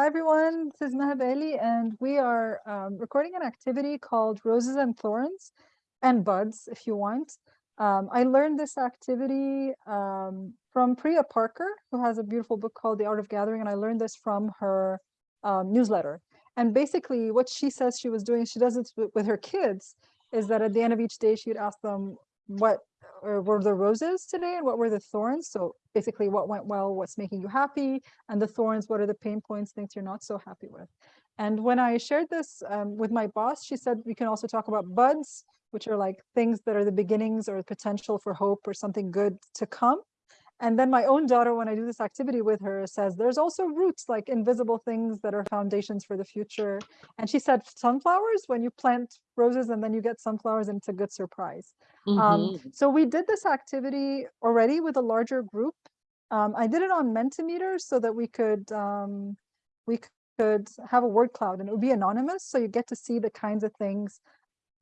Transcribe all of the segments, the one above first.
Hi, everyone. This is Maha Bali, and we are um, recording an activity called Roses and Thorns and Buds, if you want. Um, I learned this activity um, from Priya Parker, who has a beautiful book called The Art of Gathering, and I learned this from her um, newsletter. And basically, what she says she was doing, she does it with her kids, is that at the end of each day, she'd ask them what were the roses today and what were the thorns? So basically what went well what's making you happy and the thorns what are the pain points things you're not so happy with? And when i shared this um, with my boss she said we can also talk about buds which are like things that are the beginnings or potential for hope or something good to come and then my own daughter, when I do this activity with her, says there's also roots, like invisible things that are foundations for the future. And she said sunflowers, when you plant roses and then you get sunflowers and it's a good surprise. Mm -hmm. um, mm-hmm. so we did this activity already with a larger group. Um, I did it on Mentimeter so that we could um, we could have a word cloud and it would be anonymous. So you get to see the kinds of things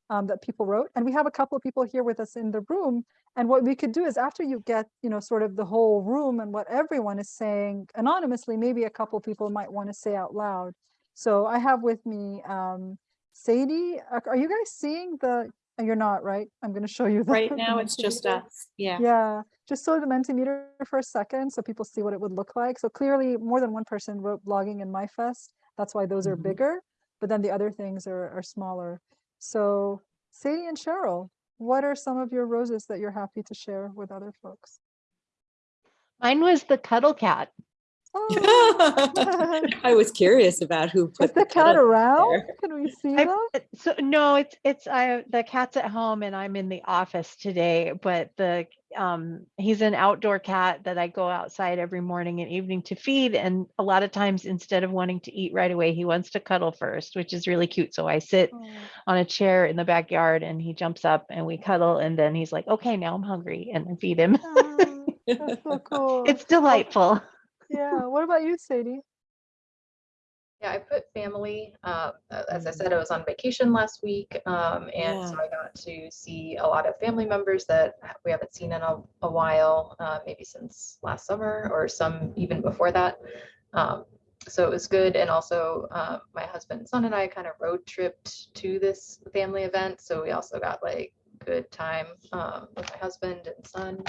um, that people wrote. And we have a couple of people here with us in the room. And what we could do is after you get, you know, sort of the whole room and what everyone is saying anonymously, maybe a couple people might want to say out loud. So I have with me um, Sadie. Are you guys seeing the, oh, you're not, right? I'm going to show you. The, right now it's just us. Yeah. Yeah. Just show the Mentimeter for a second so people see what it would look like. So clearly more than one person wrote blogging in MyFest. That's why those mm -hmm. are mm-hmm. bigger. But then the other things are, are smaller. So Sadie and Cheryl, what are some of your roses that you're happy to share with other folks? Mine was the cuddle cat. Oh. I was curious about who put Is the, the cat around. There. Can we see I, them? So no, it's it's I the cat's at home and I'm in the office today. But the um he's an outdoor cat that I go outside every morning and evening to feed. And a lot of times instead of wanting to eat right away, he wants to cuddle first, which is really cute. So I sit oh. on a chair in the backyard and he jumps up and we cuddle. And then he's like, okay, now I'm hungry and I feed him. Oh, that's so cool. it's delightful yeah. What about you, Sadie? Yeah, I put family. Uh, as I said, I was on vacation last week, um, and yeah. so I got to see a lot of family members that we haven't seen in a, a while, uh, maybe since last summer or some even before that. Um, so it was good, and also uh, my husband, and son, and I kind of road tripped to this family event, so we also got like good time um, with my husband and son.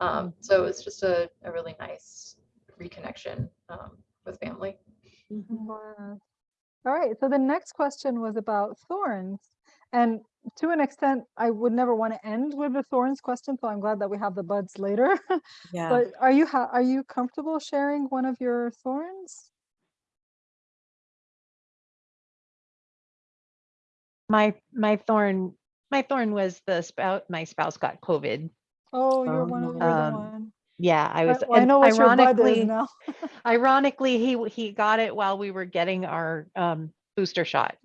Um, so it was just a, a really nice reconnection um, with family. Mm -hmm. Wow. All right, so the next question was about thorns. And to an extent, I would never want to end with the thorns question, so I'm glad that we have the buds later. Yeah. but are you are you comfortable sharing one of your thorns? My my thorn my thorn was the spout my spouse got COVID. Oh, you're um, one of the um, one. Yeah, I was. Well, I know what ironically, now. ironically, he he got it while we were getting our um, booster shot.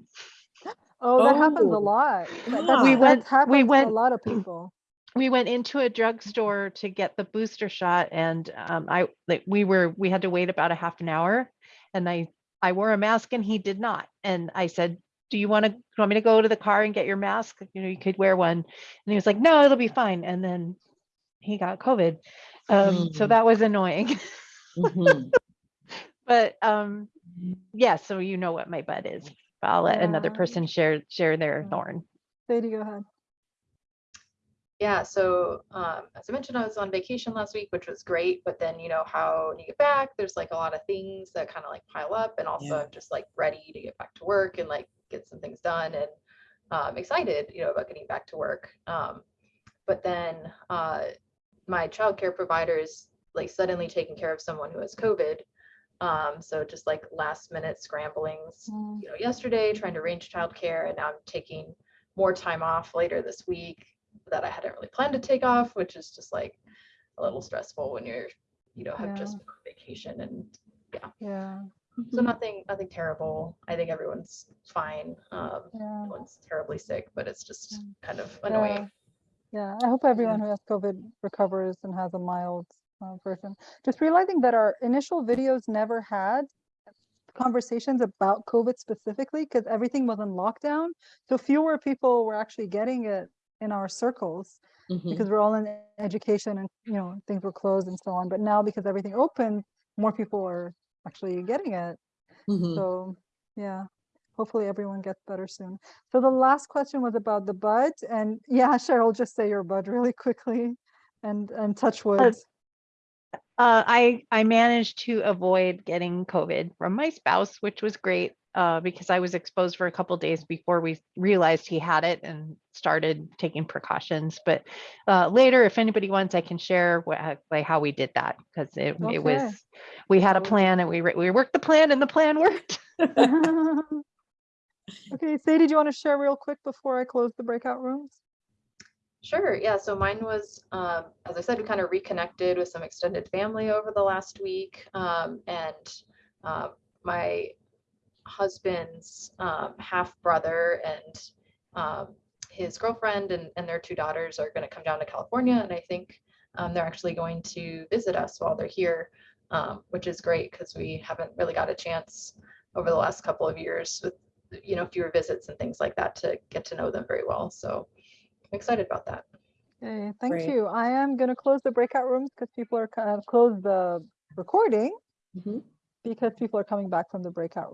Oh, that oh. happens a oh. lot. That, we went. We went. a lot of people. We went into a drugstore to get the booster shot, and um, I like we were we had to wait about a half an hour, and I I wore a mask and he did not, and I said, "Do you want to want me to go to the car and get your mask? You know, you could wear one," and he was like, "No, it'll be fine." And then he got COVID, um, mm. So that was annoying. mm -hmm. but um, yeah, so you know what my bud is. I'll let yeah. another person share share their yeah. thorn. Sadie, go ahead. Yeah, so um, as I mentioned, I was on vacation last week, which was great. But then, you know, how when you get back, there's like a lot of things that kind of like pile up, and also yeah. I'm just like ready to get back to work and like get some things done, and I'm um, excited, you know, about getting back to work. Um, but then uh, my childcare is like suddenly taking care of someone who has COVID. Um, so just like last minute scramblings, mm. you know, yesterday trying to arrange childcare, and now I'm taking more time off later this week that I hadn't really planned to take off, which is just like a little stressful when you're, you know, have yeah. just been on vacation and yeah. Yeah. So nothing, nothing terrible. I think everyone's fine. Um, yeah. No one's terribly sick, but it's just kind of annoying. Yeah, I hope everyone who has COVID recovers and has a mild uh, version. Just realizing that our initial videos never had conversations about COVID specifically because everything was in lockdown. So fewer people were actually getting it in our circles mm -hmm. because we're all in education and you know things were closed and so on. But now because everything opened, more people are actually getting it. Mhm. So, yeah, hopefully everyone gets better soon. So the last question was about the bud and yeah, Cheryl, just say your bud really quickly and, and touch wood. Uh, I, I managed to avoid getting COVID from my spouse, which was great, uh, because I was exposed for a couple days before we realized he had it and started taking precautions. But, uh, later, if anybody wants, I can share what, like how we did that, because it, it was, we had a plan and we, we worked the plan and the plan worked. Okay, Sadie, do you want to share real quick before I close the breakout rooms? Sure. Yeah. So mine was, um, as I said, we kind of reconnected with some extended family over the last week. Um, and uh, my husband's um, half brother and um, his girlfriend and, and their two daughters are going to come down to California. And I think um, they're actually going to visit us while they're here, which is great because we haven't really got a chance over the last couple of years with, you know, fewer visits and things like that to get to know them very well. So I'm excited about that. Okay, thank Great. you. I am going to close the breakout rooms because people are kind of close the recording Mhm. because people are coming back from the breakout